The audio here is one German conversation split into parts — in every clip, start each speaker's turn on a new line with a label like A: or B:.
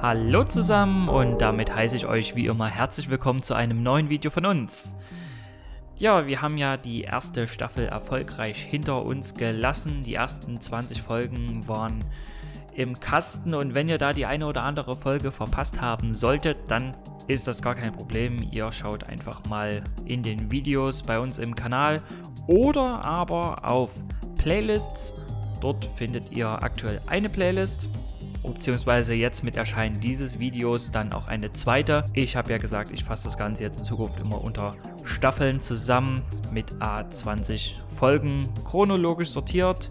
A: Hallo zusammen und damit heiße ich euch wie immer herzlich willkommen zu einem neuen Video von uns. Ja, wir haben ja die erste Staffel erfolgreich hinter uns gelassen. Die ersten 20 Folgen waren im Kasten und wenn ihr da die eine oder andere Folge verpasst haben solltet, dann ist das gar kein Problem. Ihr schaut einfach mal in den Videos bei uns im Kanal oder aber auf Playlists. Dort findet ihr aktuell eine Playlist beziehungsweise jetzt mit Erscheinen dieses Videos dann auch eine zweite. Ich habe ja gesagt, ich fasse das Ganze jetzt in Zukunft immer unter Staffeln zusammen mit A20 Folgen chronologisch sortiert.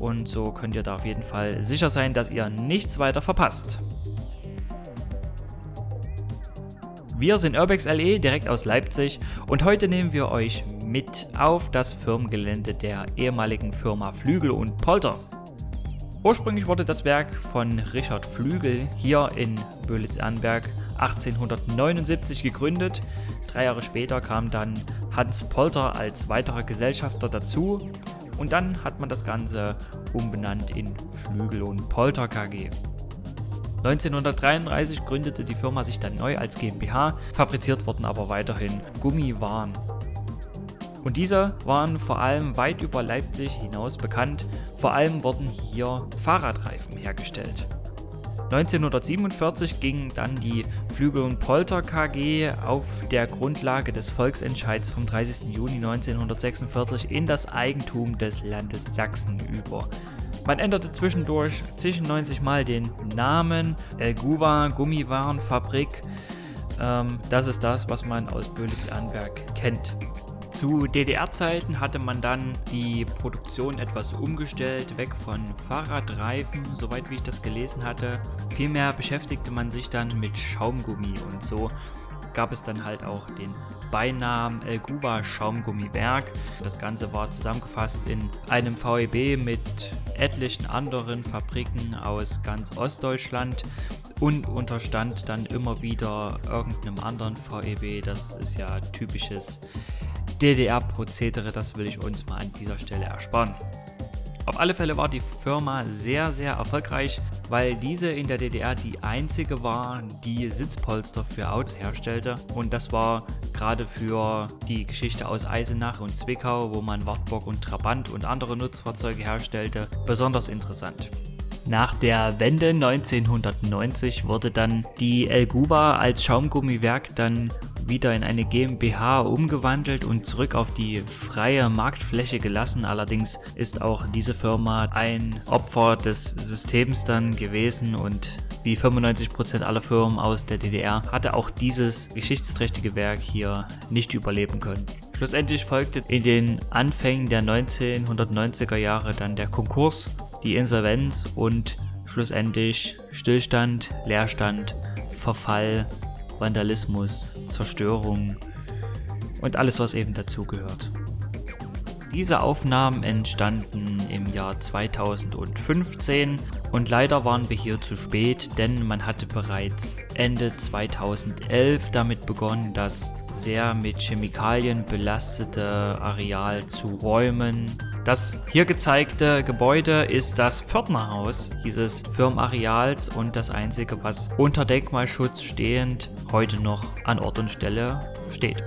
A: Und so könnt ihr da auf jeden Fall sicher sein, dass ihr nichts weiter verpasst. Wir sind Urbex LE direkt aus Leipzig und heute nehmen wir euch mit auf das Firmengelände der ehemaligen Firma Flügel und Polter. Ursprünglich wurde das Werk von Richard Flügel hier in Böhlitz-Ehrenberg 1879 gegründet. Drei Jahre später kam dann Hans Polter als weiterer Gesellschafter dazu und dann hat man das Ganze umbenannt in Flügel und Polter KG. 1933 gründete die Firma sich dann neu als GmbH, fabriziert wurden aber weiterhin Gummiwaren. Und diese waren vor allem weit über Leipzig hinaus bekannt, vor allem wurden hier Fahrradreifen hergestellt. 1947 ging dann die Flügel und Polter KG auf der Grundlage des Volksentscheids vom 30. Juni 1946 in das Eigentum des Landes Sachsen über. Man änderte zwischendurch 90 Mal den Namen Elguva Gummiwarenfabrik. Ähm, das ist das, was man aus Böhlitz-Ehrenberg kennt. Zu DDR-Zeiten hatte man dann die Produktion etwas umgestellt, weg von Fahrradreifen, soweit wie ich das gelesen hatte. Vielmehr beschäftigte man sich dann mit Schaumgummi und so gab es dann halt auch den Beinamen El Guba Schaumgummiwerk. Das Ganze war zusammengefasst in einem VEB mit etlichen anderen Fabriken aus ganz Ostdeutschland und unterstand dann immer wieder irgendeinem anderen VEB. Das ist ja typisches DDR-Prozedere, das will ich uns mal an dieser Stelle ersparen. Auf alle Fälle war die Firma sehr, sehr erfolgreich, weil diese in der DDR die einzige war, die Sitzpolster für Autos herstellte. Und das war gerade für die Geschichte aus Eisenach und Zwickau, wo man Wartburg und Trabant und andere Nutzfahrzeuge herstellte, besonders interessant. Nach der Wende 1990 wurde dann die Elguva als Schaumgummiwerk dann wieder in eine GmbH umgewandelt und zurück auf die freie Marktfläche gelassen. Allerdings ist auch diese Firma ein Opfer des Systems dann gewesen und wie 95% aller Firmen aus der DDR hatte auch dieses geschichtsträchtige Werk hier nicht überleben können. Schlussendlich folgte in den Anfängen der 1990er Jahre dann der Konkurs, die Insolvenz und schlussendlich Stillstand, Leerstand, Verfall Vandalismus, Zerstörung und alles, was eben dazugehört. Diese Aufnahmen entstanden im Jahr 2015 und leider waren wir hier zu spät, denn man hatte bereits Ende 2011 damit begonnen, das sehr mit Chemikalien belastete Areal zu räumen das hier gezeigte Gebäude ist das Pförtnerhaus dieses Firmenareals und das einzige, was unter Denkmalschutz stehend heute noch an Ort und Stelle steht.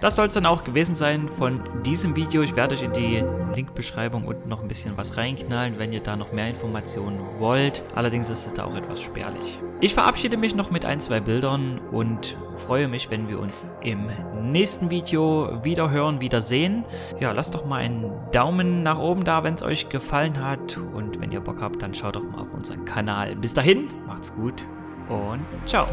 A: Das soll es dann auch gewesen sein von diesem Video. Ich werde euch in die Linkbeschreibung unten noch ein bisschen was reinknallen, wenn ihr da noch mehr Informationen wollt. Allerdings ist es da auch etwas spärlich. Ich verabschiede mich noch mit ein, zwei Bildern und freue mich, wenn wir uns im nächsten Video wieder hören, wieder sehen. Ja, lasst doch mal einen Daumen nach oben da, wenn es euch gefallen hat. Und wenn ihr Bock habt, dann schaut doch mal auf unseren Kanal. Bis dahin, macht's gut und ciao.